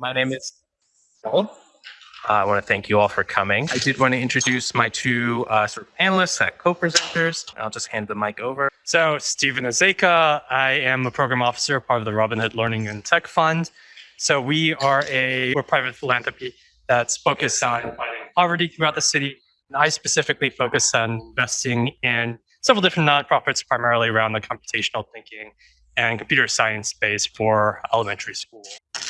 My name is Paul. Uh, I want to thank you all for coming. I did want to introduce my two uh, sort of panelists, uh, co-presenters. I'll just hand the mic over. So Stephen Azeka, I am a program officer, part of the Robin Hood Learning and Tech Fund. So we are a we're private philanthropy that's focused on fighting poverty throughout the city. And I specifically focus on investing in several different nonprofits, primarily around the computational thinking and computer science space for elementary school.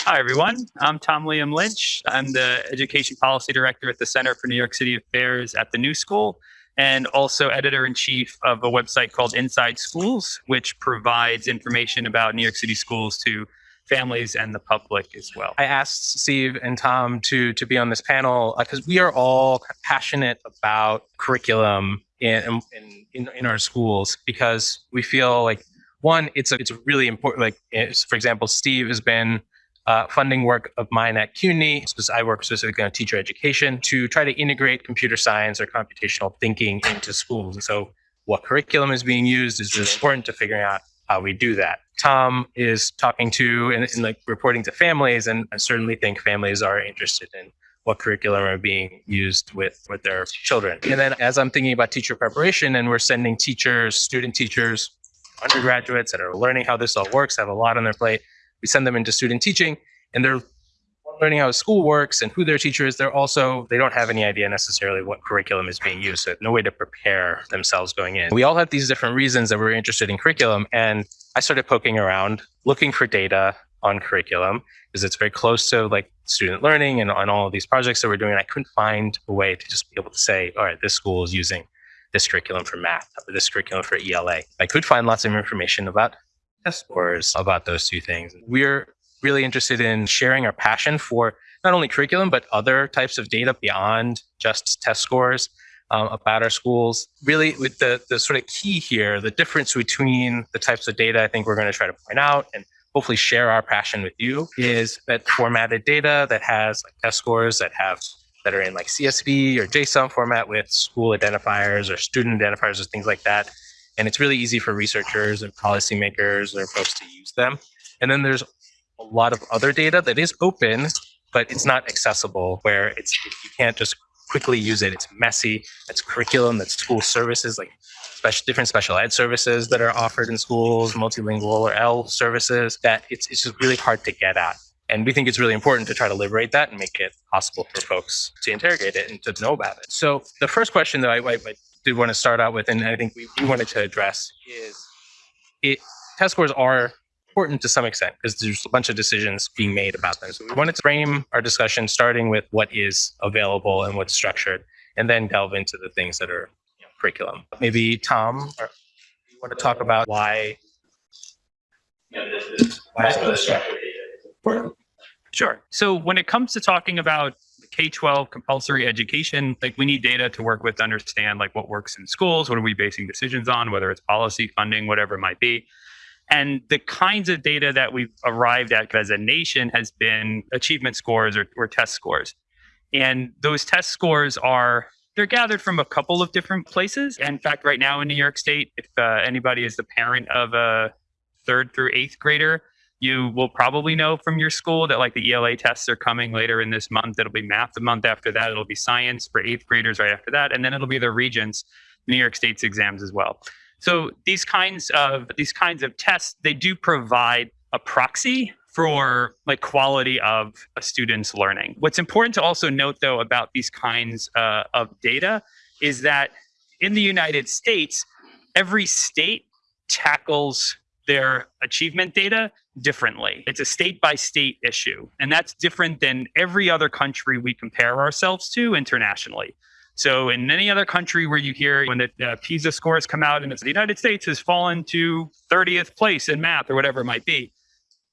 Hi, everyone. I'm Tom Liam Lynch. I'm the Education Policy Director at the Center for New York City Affairs at the New School and also editor in chief of a website called Inside Schools, which provides information about New York City schools to families and the public as well. I asked Steve and Tom to to be on this panel because uh, we are all passionate about curriculum in, in in in our schools because we feel like one, it's a, it's really important. Like for example, Steve has been uh, funding work of mine at CUNY, I work specifically on teacher education, to try to integrate computer science or computational thinking into schools. And so what curriculum is being used is really important to figuring out how we do that. Tom is talking to and, and like reporting to families, and I certainly think families are interested in what curriculum are being used with with their children. And then as I'm thinking about teacher preparation, and we're sending teachers, student teachers, undergraduates that are learning how this all works, have a lot on their plate we send them into student teaching and they're learning how school works and who their teacher is. They're also, they don't have any idea necessarily what curriculum is being used. So no way to prepare themselves going in. We all have these different reasons that we're interested in curriculum. And I started poking around, looking for data on curriculum because it's very close to like student learning and on all of these projects that we're doing. I couldn't find a way to just be able to say, all right, this school is using this curriculum for math or this curriculum for ELA. I could find lots of information about test scores about those two things. We're really interested in sharing our passion for not only curriculum, but other types of data beyond just test scores um, about our schools. Really, with the, the sort of key here, the difference between the types of data I think we're going to try to point out and hopefully share our passion with you is that formatted data that has like test scores that have that are in like CSV or JSON format with school identifiers or student identifiers or things like that and it's really easy for researchers and policymakers or folks to use them. And then there's a lot of other data that is open, but it's not accessible where it's you can't just quickly use it. It's messy. It's curriculum. That's school services like special different special ed services that are offered in schools, multilingual or L services. That it's it's just really hard to get at. And we think it's really important to try to liberate that and make it possible for folks to interrogate it and to know about it. So the first question that I, I, I did want to start out with, and I think we, we wanted to address is it test scores are important to some extent because there's a bunch of decisions being made about them. So we wanted to frame our discussion starting with what is available and what's structured, and then delve into the things that are you know, curriculum. Maybe Tom, or you want to talk about why, this is why structured important. Sure. So when it comes to talking about K-12 compulsory education, like we need data to work with to understand like what works in schools, what are we basing decisions on, whether it's policy, funding, whatever it might be. And the kinds of data that we've arrived at as a nation has been achievement scores or, or test scores. And those test scores are they're gathered from a couple of different places. In fact, right now in New York State, if uh, anybody is the parent of a third through eighth grader, you will probably know from your school that like the ELA tests are coming later in this month. It'll be math the month after that. It'll be science for eighth graders right after that. And then it'll be the regents, New York State's exams as well. So these kinds of these kinds of tests, they do provide a proxy for like quality of a student's learning. What's important to also note though about these kinds uh, of data is that in the United States, every state tackles their achievement data differently. It's a state by state issue, and that's different than every other country we compare ourselves to internationally. So, in any other country where you hear when the uh, PISA scores come out and it's the United States has fallen to 30th place in math or whatever it might be,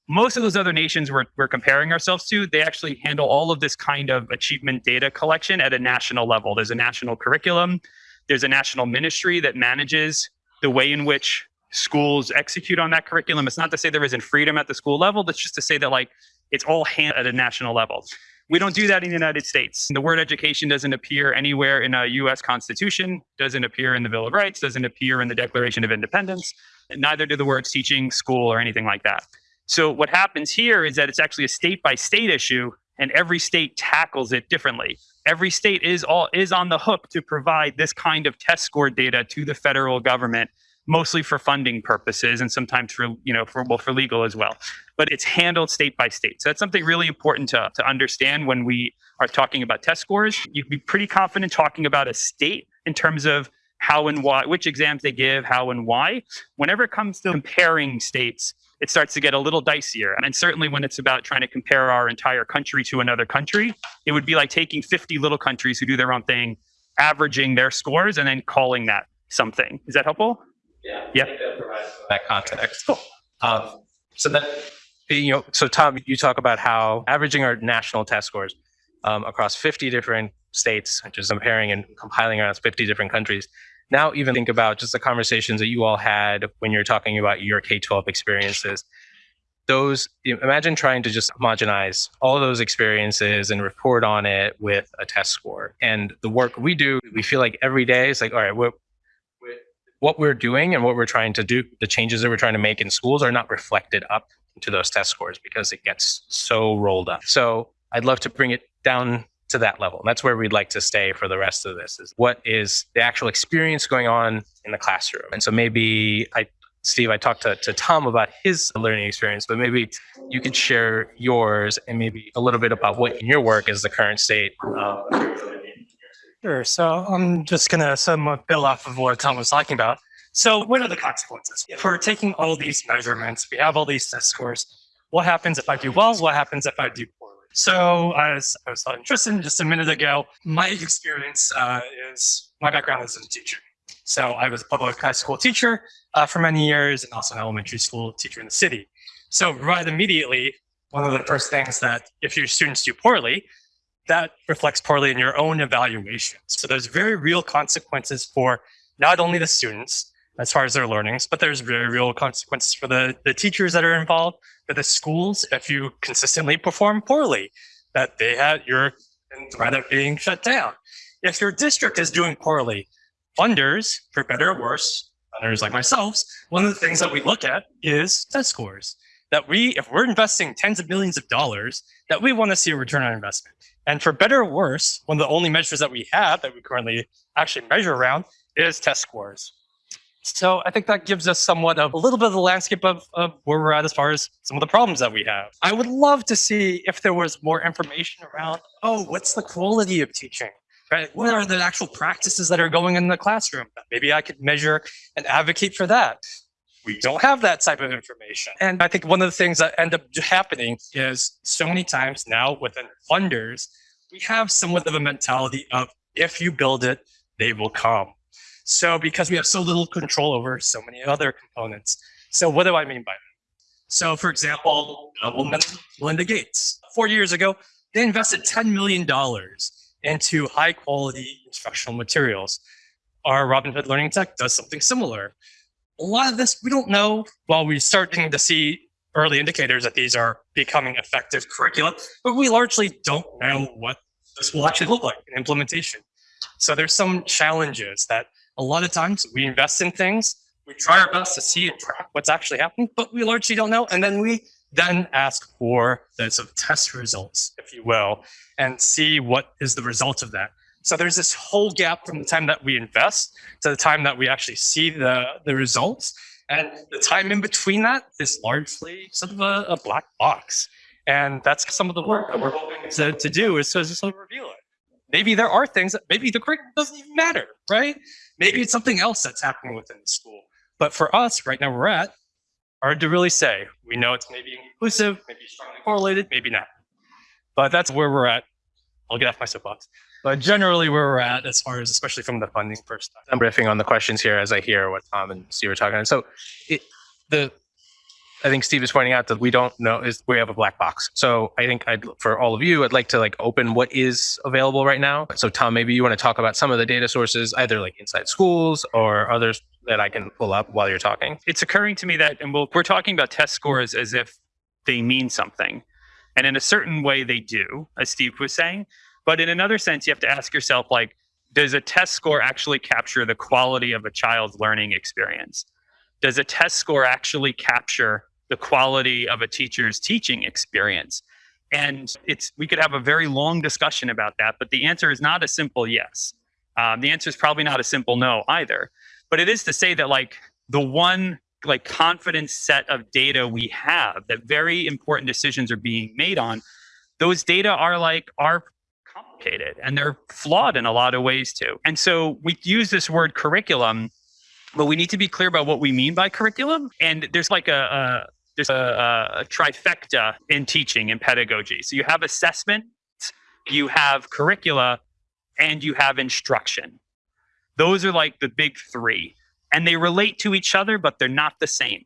most of those other nations we're, we're comparing ourselves to, they actually handle all of this kind of achievement data collection at a national level. There's a national curriculum, there's a national ministry that manages the way in which schools execute on that curriculum. It's not to say there isn't freedom at the school level. That's just to say that like it's all hand at a national level. We don't do that in the United States. The word education doesn't appear anywhere in a US Constitution, doesn't appear in the Bill of Rights, doesn't appear in the Declaration of Independence. Neither do the words teaching, school, or anything like that. So what happens here is that it's actually a state by state issue and every state tackles it differently. Every state is all is on the hook to provide this kind of test score data to the federal government mostly for funding purposes and sometimes for you know for well for legal as well. But it's handled state by state. So that's something really important to, to understand when we are talking about test scores. You'd be pretty confident talking about a state in terms of how and why which exams they give how and why. Whenever it comes to comparing states it starts to get a little dicier. And certainly when it's about trying to compare our entire country to another country it would be like taking 50 little countries who do their own thing averaging their scores and then calling that something. Is that helpful Yeah. Yeah. That context. Cool. Um, so then, you know, so Tom, you talk about how averaging our national test scores um, across 50 different states, just comparing and compiling around 50 different countries. Now, even think about just the conversations that you all had when you're talking about your K-12 experiences. Those, imagine trying to just homogenize all those experiences and report on it with a test score. And the work we do, we feel like every day is like, all right, we're- what we're doing and what we're trying to do, the changes that we're trying to make in schools are not reflected up to those test scores because it gets so rolled up. So I'd love to bring it down to that level. And That's where we'd like to stay for the rest of this is what is the actual experience going on in the classroom. And so maybe I Steve, I talked to, to Tom about his learning experience, but maybe you could share yours and maybe a little bit about what in your work is the current state. Um, Sure. So I'm just going to somewhat build off of what Tom was talking about. So what are the consequences? If we're taking all these measurements, we have all these test scores. What happens if I do well? What happens if I do poorly? So as I was telling Tristan just a minute ago, my experience uh, is my background is as a teacher. So I was a public high school teacher uh, for many years and also an elementary school teacher in the city. So right immediately, one of the first things that if your students do poorly, that reflects poorly in your own evaluations. So there's very real consequences for not only the students as far as their learnings, but there's very real consequences for the, the teachers that are involved, for the schools, if you consistently perform poorly, that they have, you're in threat of being shut down. If your district is doing poorly, funders, for better or worse, funders like myself, one of the things that we look at is test scores. That we, if we're investing tens of millions of dollars, that we want to see a return on investment. And for better or worse, one of the only measures that we have that we currently actually measure around is test scores. So I think that gives us somewhat of a little bit of the landscape of, of where we're at as far as some of the problems that we have. I would love to see if there was more information around, oh, what's the quality of teaching? Right? What are the actual practices that are going in the classroom? Maybe I could measure and advocate for that. We don't have that type of information. And I think one of the things that end up happening is so many times now within funders, we have somewhat of a mentality of if you build it, they will come. So because we have so little control over so many other components. So what do I mean by that? So for example, Melinda Gates, four years ago, they invested $10 million into high quality instructional materials. Our Robin Hood Learning Tech does something similar. A lot of this we don't know. While we're starting to see early indicators that these are becoming effective curricula, but we largely don't know what this will actually look like in implementation. So there's some challenges that a lot of times we invest in things, we try our best to see and track what's actually happening, but we largely don't know. And then we then ask for the sort of test results, if you will, and see what is the result of that. So there's this whole gap from the time that we invest to the time that we actually see the, the results. And the time in between that is largely sort of a, a black box. And that's some of the work that we're hoping to, to do is to sort of reveal it. Maybe there are things that maybe the curriculum doesn't even matter, right? Maybe it's something else that's happening within the school. But for us, right now, we're at hard to really say. We know it's maybe inclusive, maybe strongly correlated, maybe not. But that's where we're at. I'll get off my soapbox. But generally, where we're at, as far as especially from the funding perspective. I'm riffing on the questions here as I hear what Tom and Steve are talking. about. So, it, the I think Steve is pointing out that we don't know is we have a black box. So I think I'd for all of you, I'd like to like open what is available right now. So Tom, maybe you want to talk about some of the data sources, either like inside schools or others that I can pull up while you're talking. it's occurring to me that and we'll, we're talking about test scores as if they mean something and in a certain way they do as steve was saying but in another sense you have to ask yourself like does a test score actually capture the quality of a child's learning experience does a test score actually capture the quality of a teacher's teaching experience. And it's we could have a very long discussion about that, but the answer is not a simple yes. Um, the answer is probably not a simple no either. But it is to say that like the one like confidence set of data we have that very important decisions are being made on, those data are like are complicated and they're flawed in a lot of ways too. And so we use this word curriculum, but we need to be clear about what we mean by curriculum. And there's like a, a there's a, a trifecta in teaching and pedagogy. So you have assessment, you have curricula, and you have instruction. Those are like the big three. And they relate to each other, but they're not the same.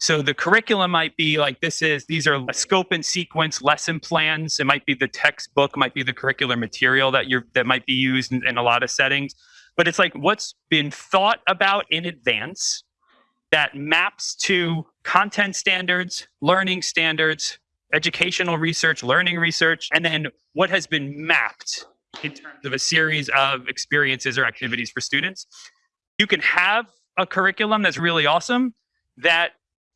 So the curriculum might be like this is these are scope and sequence lesson plans. It might be the textbook, might be the curricular material that you're that might be used in, in a lot of settings. But it's like what's been thought about in advance that maps to content standards, learning standards, educational research, learning research, and then what has been mapped in terms of a series of experiences or activities for students. You can have a curriculum that's really awesome that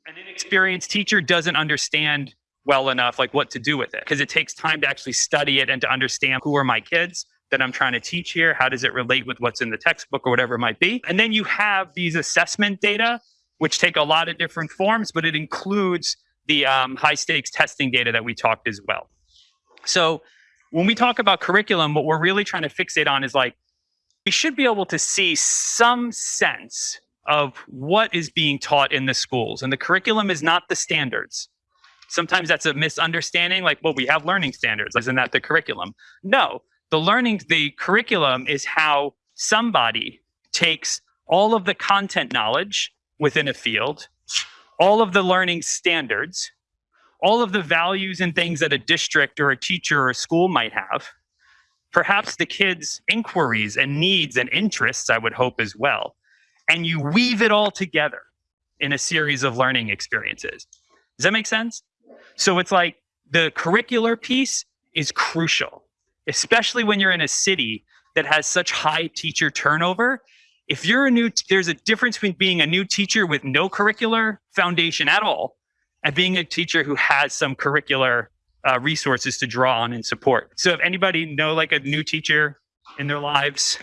an inexperienced teacher doesn't understand well enough like what to do with it because it takes time to actually study it and to understand who are my kids that I'm trying to teach here how does it relate with what's in the textbook or whatever it might be and then you have these assessment data which take a lot of different forms, but it includes the um, high stakes testing data that we talked as well. So when we talk about curriculum, what we're really trying to fixate on is like, we should be able to see some sense of what is being taught in the schools. And the curriculum is not the standards. Sometimes that's a misunderstanding, like, well, we have learning standards. Isn't that the curriculum? No, the learning, the curriculum is how somebody takes all of the content knowledge within a field, all of the learning standards, all of the values and things that a district or a teacher or a school might have, perhaps the kids' inquiries and needs and interests, I would hope as well. And you weave it all together in a series of learning experiences. Does that make sense? So it's like the curricular piece is crucial, especially when you're in a city that has such high teacher turnover if you're a new, there's a difference between being a new teacher with no curricular foundation at all and being a teacher who has some curricular uh, resources to draw on and support. So if anybody know like a new teacher in their lives,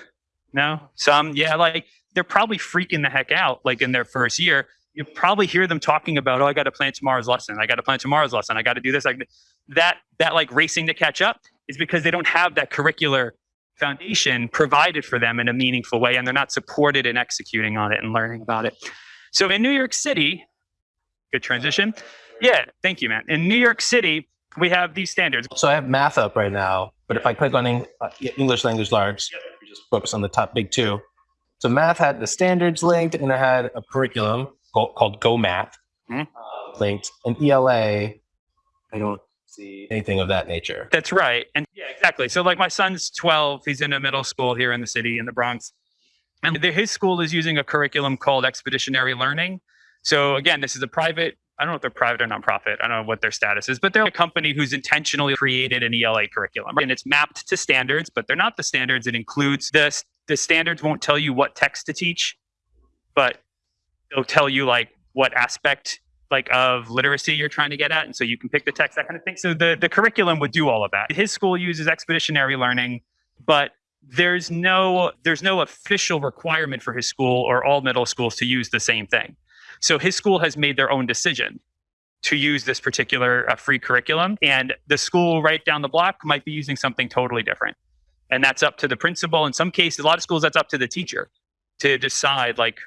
no, some, yeah, like they're probably freaking the heck out like in their first year. You probably hear them talking about, oh, I got to plan tomorrow's lesson. I got to plan tomorrow's lesson. I got to do this. Like that, that like racing to catch up is because they don't have that curricular foundation provided for them in a meaningful way and they're not supported in executing on it and learning about it. So in New York City, good transition. Yeah, thank you, man. In New York City, we have these standards. So I have math up right now, but if I click on uh, English language large, we just focus on the top big two. So math had the standards linked, and it had a curriculum called, called Go Math Mhm. uh, linked. And ELA, I don't see anything of that nature. That's right. And yeah, exactly. So like my son's 12, he's in a middle school here in the city in the Bronx. And the, his school is using a curriculum called expeditionary learning. So again, this is a private, I don't know if they're private or nonprofit. I don't know what their status is, but they're a company who's intentionally created an ELA curriculum. And it's mapped to standards, but they're not the standards. It includes the, the standards won't tell you what text to teach, but it'll tell you like what aspect like of literacy you're trying to get at and so you can pick the text that kind of thing. So the, the curriculum would do all of that. His school uses expeditionary learning but there's no there's no official requirement for his school or all middle schools to use the same thing. So his school has made their own decision to use this particular uh, free curriculum and the school right down the block might be using something totally different and that's up to the principal in some cases a lot of schools that's up to the teacher to decide like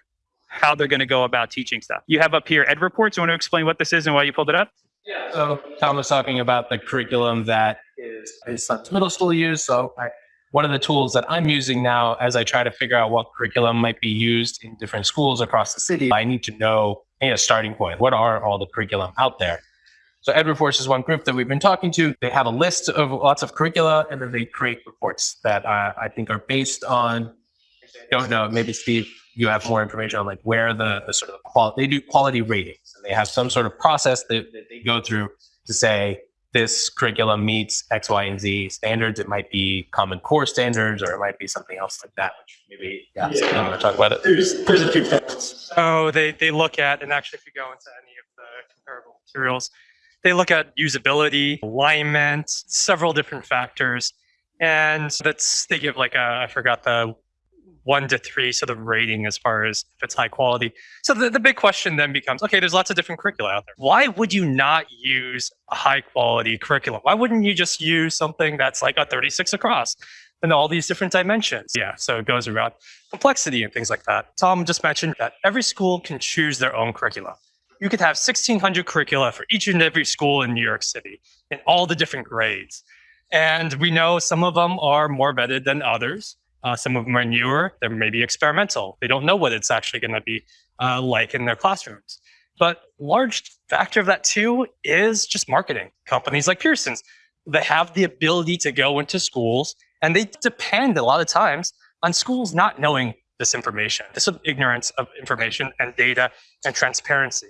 how they're going to go about teaching stuff. You have up here Ed Reports. You want to explain what this is and why you pulled it up? Yeah. So Tom was talking about the curriculum that is his son's middle school use. So I, one of the tools that I'm using now as I try to figure out what curriculum might be used in different schools across the city, I need to know a starting point. What are all the curriculum out there? So Ed Reports is one group that we've been talking to. They have a list of lots of curricula, and then they create reports that uh, I think are based on. Don't know. Maybe Steve, you have more information on like where the, the sort of quality they do quality ratings, and they have some sort of process that, that they go through to say this curriculum meets X, Y, and Z standards. It might be Common Core standards, or it might be something else like that. Which maybe yeah, Yeah. I'm going to talk about it. There's, there's a few things. So they, they look at, and actually if you go into any of the comparable materials. They look at usability, alignment, several different factors. And that's, they give like a, I forgot the one to three sort of rating as far as if it's high quality. So the, the big question then becomes, okay, there's lots of different curricula out there. Why would you not use a high quality curriculum? Why wouldn't you just use something that's like a 36 across and all these different dimensions? Yeah, so it goes around complexity and things like that. Tom just mentioned that every school can choose their own curricula. You could have 1600 curricula for each and every school in New York City in all the different grades. And we know some of them are more vetted than others. Uh, some of them are newer. They're maybe experimental. They don't know what it's actually going to be uh, like in their classrooms. But large factor of that too is just marketing. Companies like Pearson's, they have the ability to go into schools and they depend a lot of times on schools not knowing this information, this ignorance of information and data and transparency.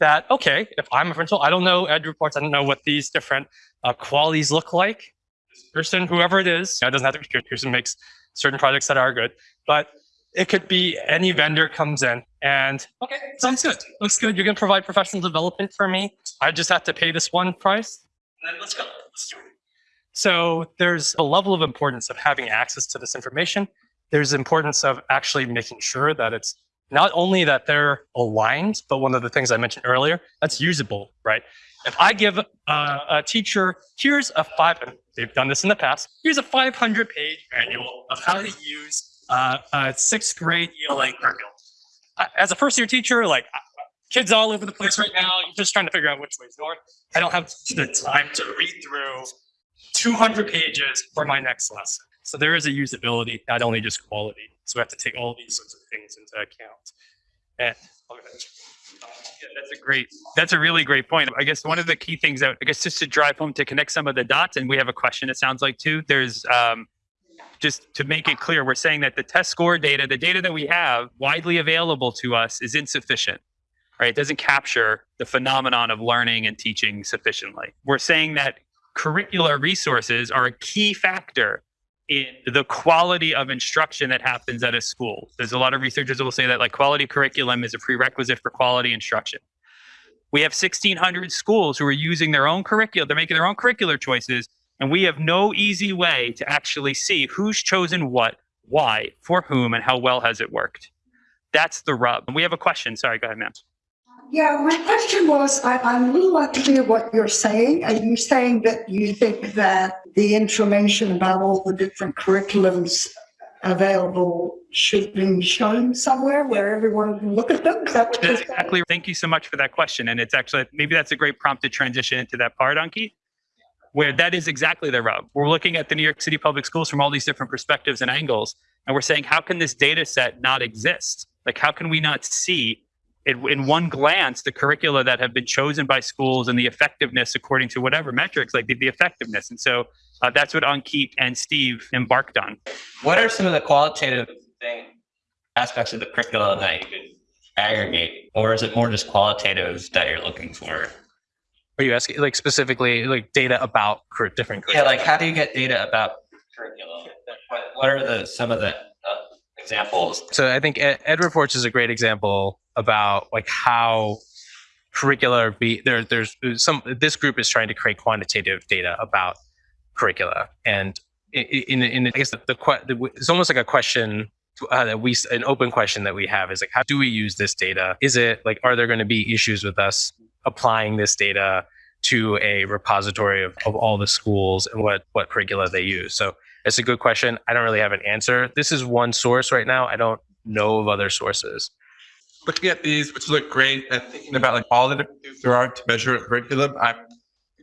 That, okay, if I'm a principal, I don't know ed reports, I don't know what these different uh, qualities look like. This person, whoever it is, it doesn't have to be Pearson makes certain projects that are good, but it could be any vendor comes in and okay, sounds good, looks good. You're going to provide professional development for me. I just have to pay this one price, and then let's go. Let's do it. So there's a level of importance of having access to this information. There's importance of actually making sure that it's not only that they're aligned, but one of the things I mentioned earlier, that's usable, right? If I give a teacher, here's a five, they've done this in the past, here's a 500 page manual of how to use uh, a sixth grade ELA curriculum. As a first year teacher, like kids all over the place right now, you're just trying to figure out which way's north. I don't have the time to read through 200 pages for my next lesson. So there is a usability, not only just quality. So we have to take all these sorts of things into account. And yeah, that's a great, that's a really great point. I guess one of the key things that, I guess just to drive home to connect some of the dots, and we have a question, it sounds like too, there's, um, just to make it clear, we're saying that the test score data, the data that we have widely available to us is insufficient, right? It doesn't capture the phenomenon of learning and teaching sufficiently. We're saying that curricular resources are a key factor in the quality of instruction that happens at a school. There's a lot of researchers that will say that like quality curriculum is a prerequisite for quality instruction. We have 1600 schools who are using their own curriculum. They're making their own curricular choices. And we have no easy way to actually see who's chosen what, why, for whom, and how well has it worked. That's the rub. And we have a question. Sorry, go ahead, ma'am. Yeah, my question was, I, I'm a little unclear what you're saying. Are you saying that you think that the information about all the different curriculums available should be shown somewhere where everyone can look at them? Exactly. Thank you so much for that question. And it's actually, maybe that's a great prompt to transition into that part, Ankit, where that is exactly the rub. We're looking at the New York City public schools from all these different perspectives and angles. And we're saying, how can this data set not exist? Like, how can we not see it, in one glance the curricula that have been chosen by schools and the effectiveness according to whatever metrics, like the, the effectiveness. And so uh, that's what Ankit and Steve embarked on. What are some of the qualitative thing, aspects of the curriculum that you could aggregate, or is it more just qualitative that you're looking for? Are you asking like specifically like data about cur- different? Yeah, like how do you get data about curriculum? What, what are the some of the uh, examples? So I think Ed, Ed Reports is a great example about like how curricula be there. There's some. This group is trying to create quantitative data about curricula, and in, in, in I guess the, the, the it's almost like a question uh, that we an open question that we have is like how do we use this data? Is it like are there going to be issues with us applying this data to a repository of, of all the schools and what what curricula they use? So it's a good question. I don't really have an answer. This is one source right now. I don't know of other sources. Looking at these, which look great, and thinking about like all the different things there are to measure curriculum, I'm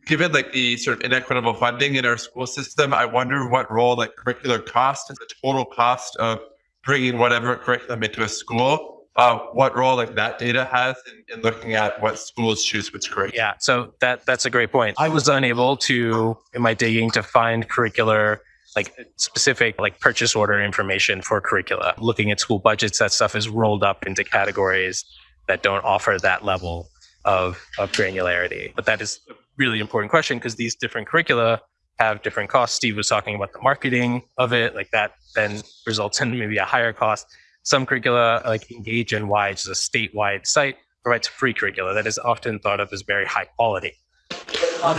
given like the sort of inequitable funding in our school system. I wonder what role like curricular cost is the total cost of bringing whatever curriculum into a school. Uh, what role like that data has in, in looking at what schools choose which curriculum? Yeah, so that that's a great point. I was unable to in my digging to find curricular like specific like purchase order information for curricula. Looking at school budgets, that stuff is rolled up into categories that don't offer that level of of granularity. But that is a really important question because these different curricula have different costs. Steve was talking about the marketing of it, like that then results in maybe a higher cost. Some curricula like Engage NY, which is a statewide site, provides free curricula that is often thought of as very high quality.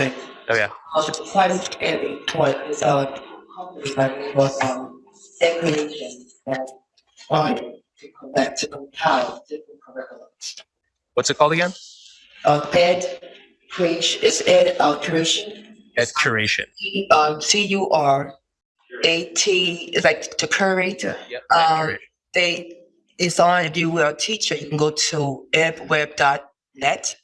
it. Oh yeah. Also, quite scary what is our company like um definition that to to compile different curriculums. What's it called again? Uh, ed creation is ed alteration. Ed curation. Um, C U R A T is like to curate. Yep. Um, they it's on if you were a teacher, you can go to edweb.net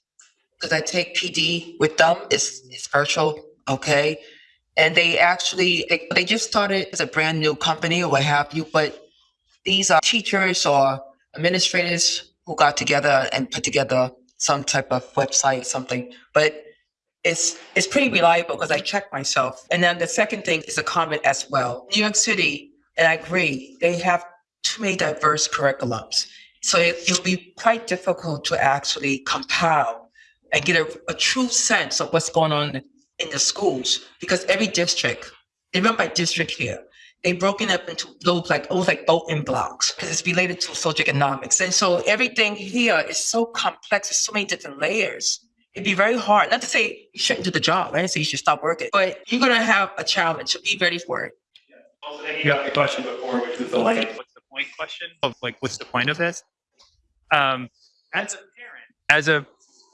because I take PD with them. It's it's virtual, okay? And they actually they, they just started as a brand new company or what have you, but these are teachers or administrators who got together and put together some type of website or something. But it's it's pretty reliable because I check myself. And then the second thing is a comment as well. New York City, and I agree, they have too many diverse curriculums. So it, it'll be quite difficult to actually compile and get a, a true sense of what's going on in the schools because every district, they run by district here. They broken up into those like almost like voting blocks because it's related to socioeconomics. And so everything here is so complex, there's so many different layers. It'd be very hard. Not to say you shouldn't do the job. I didn't say you should stop working, but you're gonna have a challenge. So be ready for it. You got the question before, which was the like, what's the point question of like, what's the point of this? Um, as a parent, as a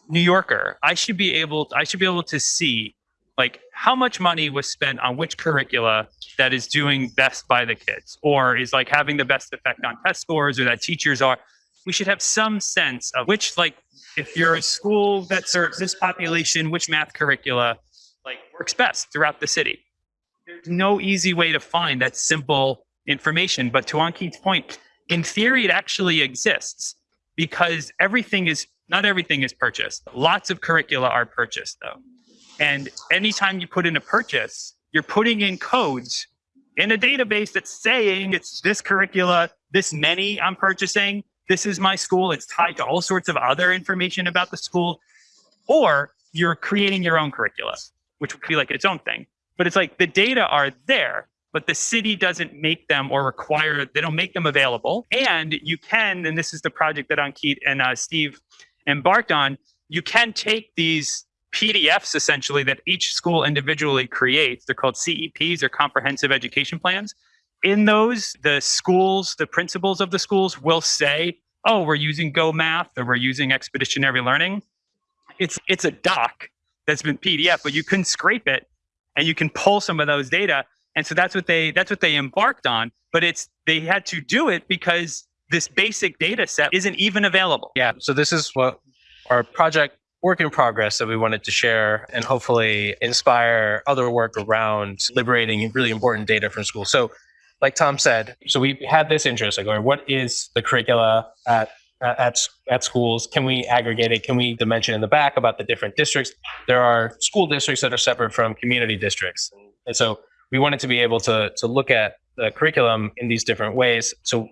New Yorker, I should be able, I should be able to see like how much money was spent on which curricula that is doing best by the kids or is like having the best effect on test scores or that teachers are. We should have some sense of which like if you're a school that serves this population, which math curricula like works best throughout the city. There's no easy way to find that simple information. But to Ankit's point, in theory, it actually exists because everything is not everything is purchased. Lots of curricula are purchased though. And anytime you put in a purchase, you're putting in codes in a database that's saying it's this curricula, this many I'm purchasing, this is my school. It's tied to all sorts of other information about the school. Or you're creating your own curricula, which would be like its own thing. But it's like the data are there, but the city doesn't make them or require, they don't make them available. And you can, and this is the project that Ankit and uh, Steve embarked on, you can take these PDFs essentially that each school individually creates. They're called CEPs or comprehensive education plans. In those, the schools, the principals of the schools will say, oh, we're using Go Math or we're using Expeditionary Learning. It's, it's a doc that's been PDF, but you can scrape it and you can pull some of those data. And so that's what they that's what they embarked on. But it's they had to do it because this basic data set isn't even available. Yeah. So this is what our project work in progress that we wanted to share and hopefully inspire other work around liberating really important data from school. So like Tom said, so we had this interest, like, or what is the curricula at at at schools? Can we aggregate it? Can we dimension in the back about the different districts? There are school districts that are separate from community districts, and so we wanted to be able to to look at the curriculum in these different ways. So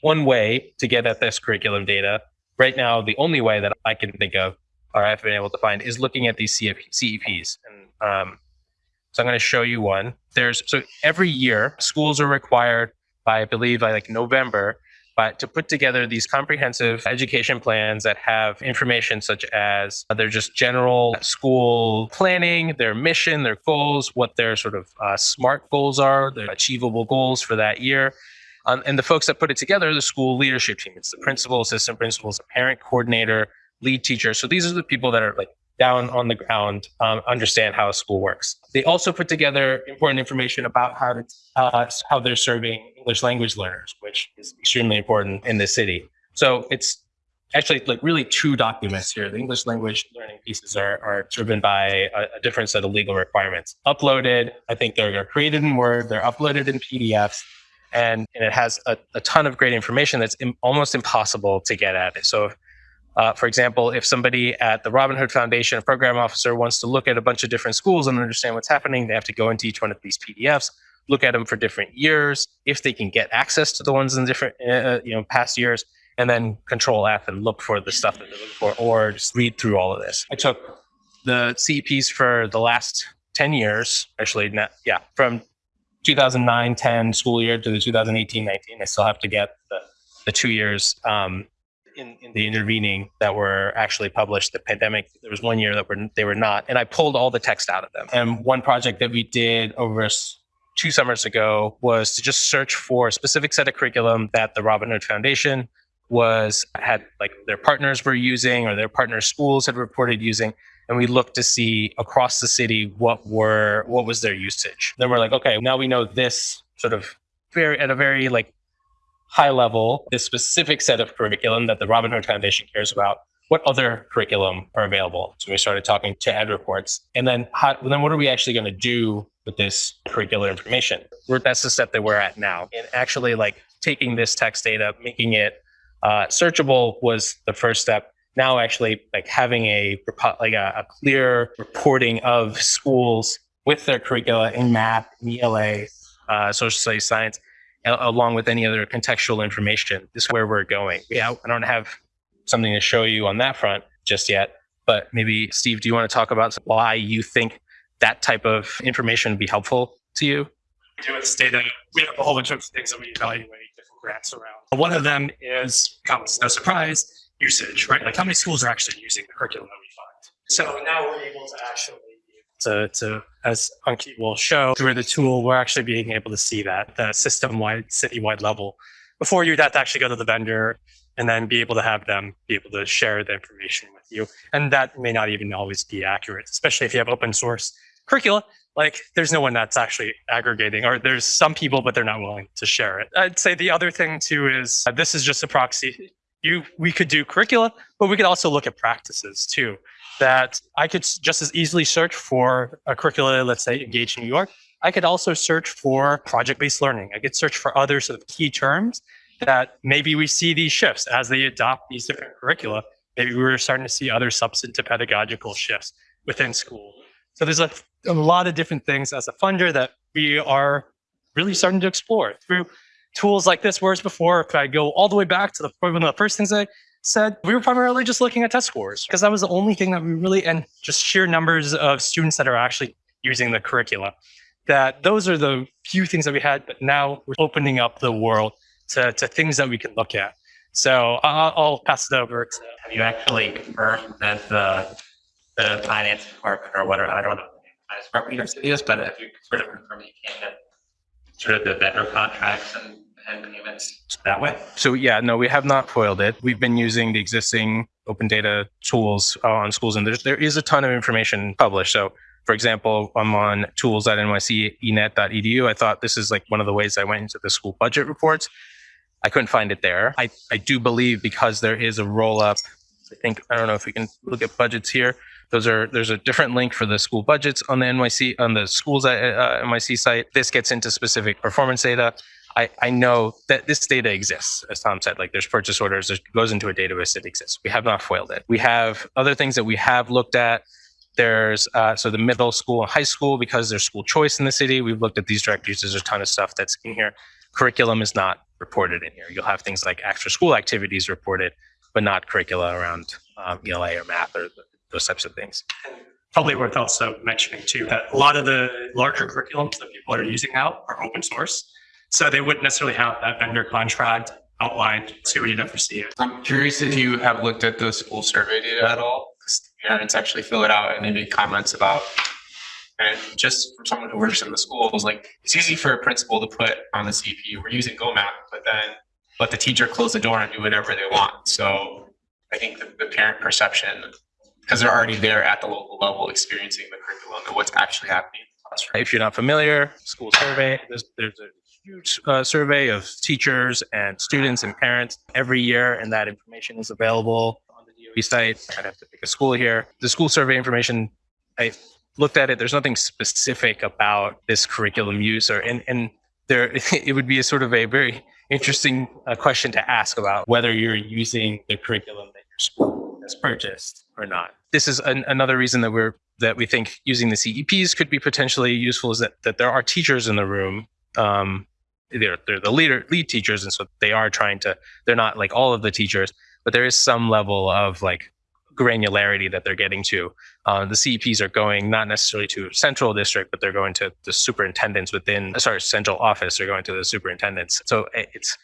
one way to get at this curriculum data right now, the only way that I can think of or I've been able to find is looking at these CEPs. And um, so I'm going to show you one. There's so every year schools are required by I believe by like November, but to put together these comprehensive education plans that have information such as uh, their just general school planning, their mission, their goals, what their sort of uh, SMART goals are, their achievable goals for that year. Um, and the folks that put it together, the school leadership team. It's the principal, assistant principals, a parent coordinator, lead teachers. So these are the people that are like down on the ground, um, understand how a school works. They also put together important information about how to uh, how they're serving English language learners, which is extremely important in this city. So it's actually like really two documents here. The English language learning pieces are, are driven by a, a different set of legal requirements. Uploaded, I think they're created in Word, they're uploaded in PDFs, and, and it has a, a ton of great information that's Im- almost impossible to get at. It. So uh, for example, if somebody at the Robin Hood Foundation, a program officer, wants to look at a bunch of different schools and understand what's happening, they have to go into each one of these PDFs, look at them for different years, if they can get access to the ones in different, uh, you know, past years, and then Control F and look for the stuff that they're looking for, or just read through all of this. I took the CEPs for the last 10 years, actually, not, yeah, from 2009-10 school year to the 2018-19. I still have to get the, the two years um, in, in the intervening that were actually published. The pandemic, there was one year that were they were not, and I pulled all the text out of them. And one project that we did over two summers ago was to just search for a specific set of curriculum that the Robin Hood Foundation was had like their partners were using or their partner schools had reported using and we looked to see across the city what were what was their usage then we're like okay now we know this sort of very at a very like high level this specific set of curriculum that the robin hood foundation cares about what other curriculum are available? So we started talking to ed reports. And then how then what are we actually going to do with this curricular information? We're, that's the step that we're at now. And actually like taking this text data making it uh, searchable was the first step. Now actually like having a like a, a clear reporting of schools with their curricula in math, in ELA, uh, social studies, science, along with any other contextual information. This is where we're going. Yeah, I don't have something to show you on that front just yet, but maybe Steve, do you want to talk about why you think that type of information would be helpful to you? We do with data, we have a whole bunch of things that we evaluate different grants around. One of them is, comes no surprise, usage, right? Like how many schools are actually using the curriculum that we fund? So now we're able to actually to, to as Ankit will show through the tool, we're actually being able to see that the system-wide, city-wide level. Before you'd have to actually go to the vendor and then be able to have them be able to share the information with you. And that may not even always be accurate, especially if you have open source curricula like there's no one that's actually aggregating or there's some people but they're not willing to share it i'd say the other thing too is uh, this is just a proxy you we could do curricula but we could also look at practices too that i could just as easily search for a curricula let's say engage new york. I could also search for project-based learning. I could search for other sort of key terms that maybe we see these shifts as they adopt these different curricula. Maybe we're starting to see other substantive pedagogical shifts within school. So there's a, a lot of different things as a funder that we are really starting to explore through tools like this. Whereas before, if I go all the way back to the one of the first things I said, we were primarily just looking at test scores because that was the only thing that we really and just sheer numbers of students that are actually using the curricula. That those are the few things that we had, but now we're opening up the world to, to things that we can look at. So I'll, I'll pass it over to Have you actually confirmed that the uh, the finance department or whatever, I don't know, finance but if you sort of confirm that you can get sort of the vendor contracts and, that way? So yeah, no, we have not foiled it. We've been using the existing open data tools uh, on schools, and there's, there is a ton of information published. So, for example, I'm on tools.nycenet.edu. I thought this is like one of the ways I went into the school budget reports. I couldn't find it there. I, I do believe because there is a roll up. I think I don't know if we can look at budgets here. Those are there's a different link for the school budgets on the NYC on the schools uh, NYC site. This gets into specific performance data. I, I know that this data exists, as Tom said. Like there's purchase orders, it goes into a database that exists. We have not foiled it. We have other things that we have looked at. There's uh, so the middle school and high school because there's school choice in the city. We've looked at these directories. There's a ton of stuff that's in here. Curriculum is not reported in here. You'll have things like extra school activities reported, but not curricula around um, ELA or math or th- those types of things. probably worth also mentioning too that a lot of the larger curriculums that people are using now are open source. So they wouldn't necessarily have that vendor contract outlined, so you'd never see it. I'm curious if you have looked at the school survey data at all. 'cause Parents actually fill it out and they make comments about. And just for someone who works in the schools, like it's easy for a principal to put on the CP, we're using Go Math, but then let the teacher close the door and do whatever they want. So I think the, the parent perception, because they're already there at the local level experiencing the curriculum and what's actually happening in the classroom. If you're not familiar, school survey, there's, there's a huge uh, survey of teachers and students and parents every year, and that information is available on the DOE site. I'd have to pick a school here. The school survey information, I looked at it. There's nothing specific about this curriculum use, or and and there it would be a sort of a very interesting uh, question to ask about whether you're using the curriculum that your school has purchased or not. This is an, another reason that we're that we think using the CEPs could be potentially useful is that that there are teachers in the room. Um, they're they're the leader lead teachers, and so they are trying to. They're not like all of the teachers, but there is some level of like granularity that they're getting to. Uh, the CEPs are going not necessarily to central district, but they're going to the superintendents within. Sorry, central office. They're going to the superintendents. So it's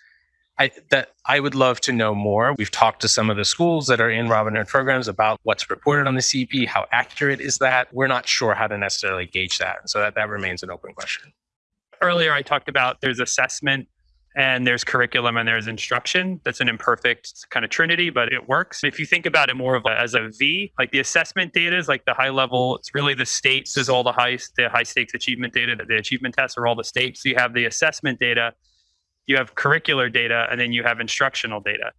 I that I would love to know more. We've talked to some of the schools that are in Robin Hood programs about what's reported on the CEP. How accurate is that? We're not sure how to necessarily gauge that, so that that remains an open question. Earlier, I talked about there's assessment and there's curriculum and there's instruction. That's an imperfect kind of trinity, but it works. If you think about it more of a, as a V, like the assessment data is like the high level. It's really the states is all the high the high stakes achievement data. The achievement tests are all the states. So you have the assessment data, you have curricular data, and then you have instructional data.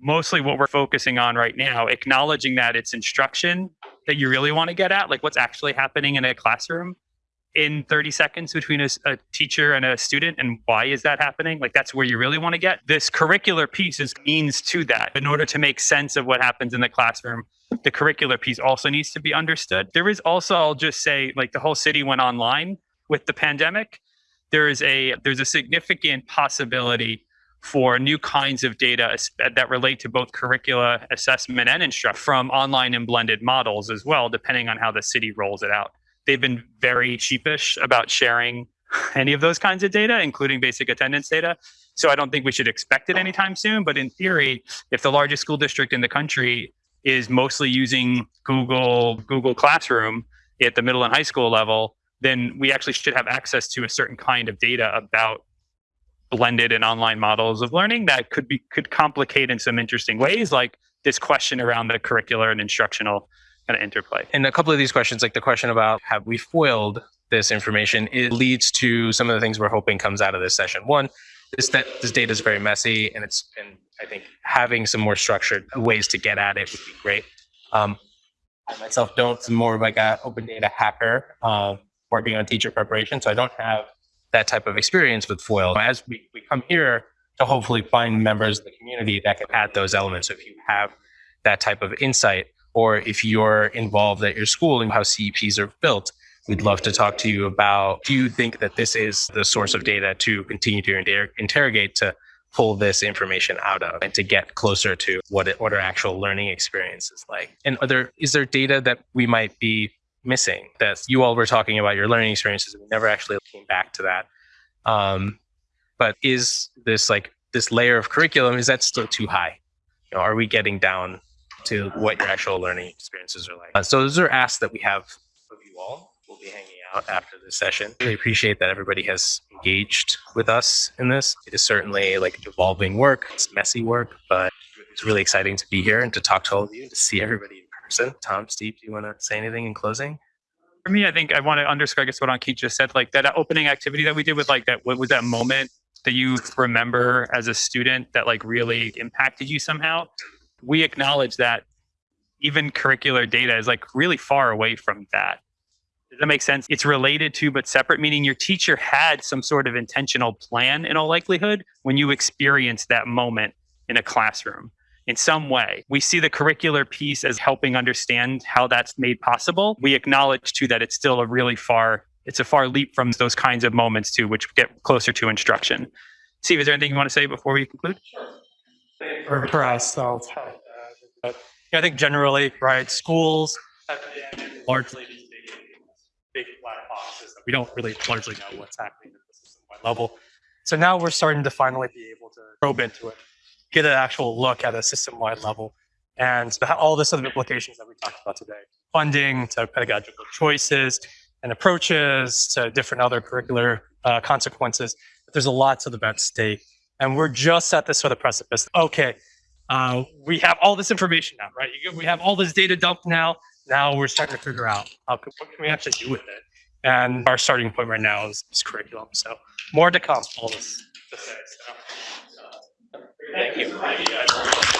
Mostly what we're focusing on right now, acknowledging that it's instruction that you really want to get at, like what's actually happening in a classroom in 30 seconds between a teacher and a student and why is that happening? Like that's where you really want to get? This curricular piece is means to that. In order to make sense of what happens in the classroom the curricular piece also needs to be understood. There is also i'll just say like the whole city went online with the pandemic. There is a there's a significant possibility for new kinds of data that relate to both curricula assessment and instruct from online and blended models as well depending on how the city rolls it out they've been very sheepish about sharing any of those kinds of data, including basic attendance data. So I don't think we should expect it anytime soon. But in theory, if the largest school district in the country is mostly using Google Google Classroom at the middle and high school level, then we actually should have access to a certain kind of data about blended and online models of learning that could be could complicate in some interesting ways, like this question around the curricular and instructional kind of interplay. And a couple of these questions, like the question about have we foiled this information, it leads to some of the things we're hoping comes out of this session. One, is that this data is very messy, and it's and I think having some more structured ways to get at it would be great. Um, I myself don't. I'm more of like a open data hacker, uh, working on teacher preparation, so I don't have that type of experience with foil. As we, we come here to hopefully find members of the community that can add those elements. So if you have that type of insight, or if you're involved at your school and how CEPs are built, we'd love to talk to you about do you think that this is the source of data to continue to inter- interrogate to pull this information out of and to get closer to what it, what our actual learning experience is like? And are there is there data that we might be missing that you all were talking about your learning experiences and we never actually came back to that? Um, but is this like this layer of curriculum is that still too high? You know, are we getting down to what your actual learning experiences are like. Uh, so those are asks that we have of you all. We'll be hanging out after this session. Really appreciate that everybody has engaged with us in this. It is certainly like evolving work. It's messy work, but it's really exciting to be here and to talk to all of you and to see everybody in person. Tom, Steve, do you want to say anything in closing? For me, I think I want to underscore, I guess, what Ankit just said, like that opening activity that we did with like that, what was that moment that you remember as a student that like really impacted you somehow? We acknowledge that even curricular data is like really far away from that. Does that make sense? It's related to, but separate, meaning your teacher had some sort of intentional plan in all likelihood when you experienced that moment in a classroom in some way. We see the curricular piece as helping understand how that's made possible. We acknowledge too that it's still a really far, it's a far leap from those kinds of moments too, which get closer to instruction. Steve, is there anything you want to say before we conclude? For, for uh, but yeah, I think generally, right, schools have been largely these big, black boxes that we don't really largely know what's happening at the system-wide level. So now we're starting to finally be able to probe into it, get an actual look at a system-wide level, and all the- sort of implications that we talked about today, funding to pedagogical choices and approaches to different other curricular uh, consequences. There's a lot to the at stake and we're just at this sort of precipice. Okay, uh, we have all this information now, right? We have all this data dumped now. Now we're starting to figure out how can, what can we actually do with it. And our starting point right now is, is curriculum. So more to come. All this. So. Thank you.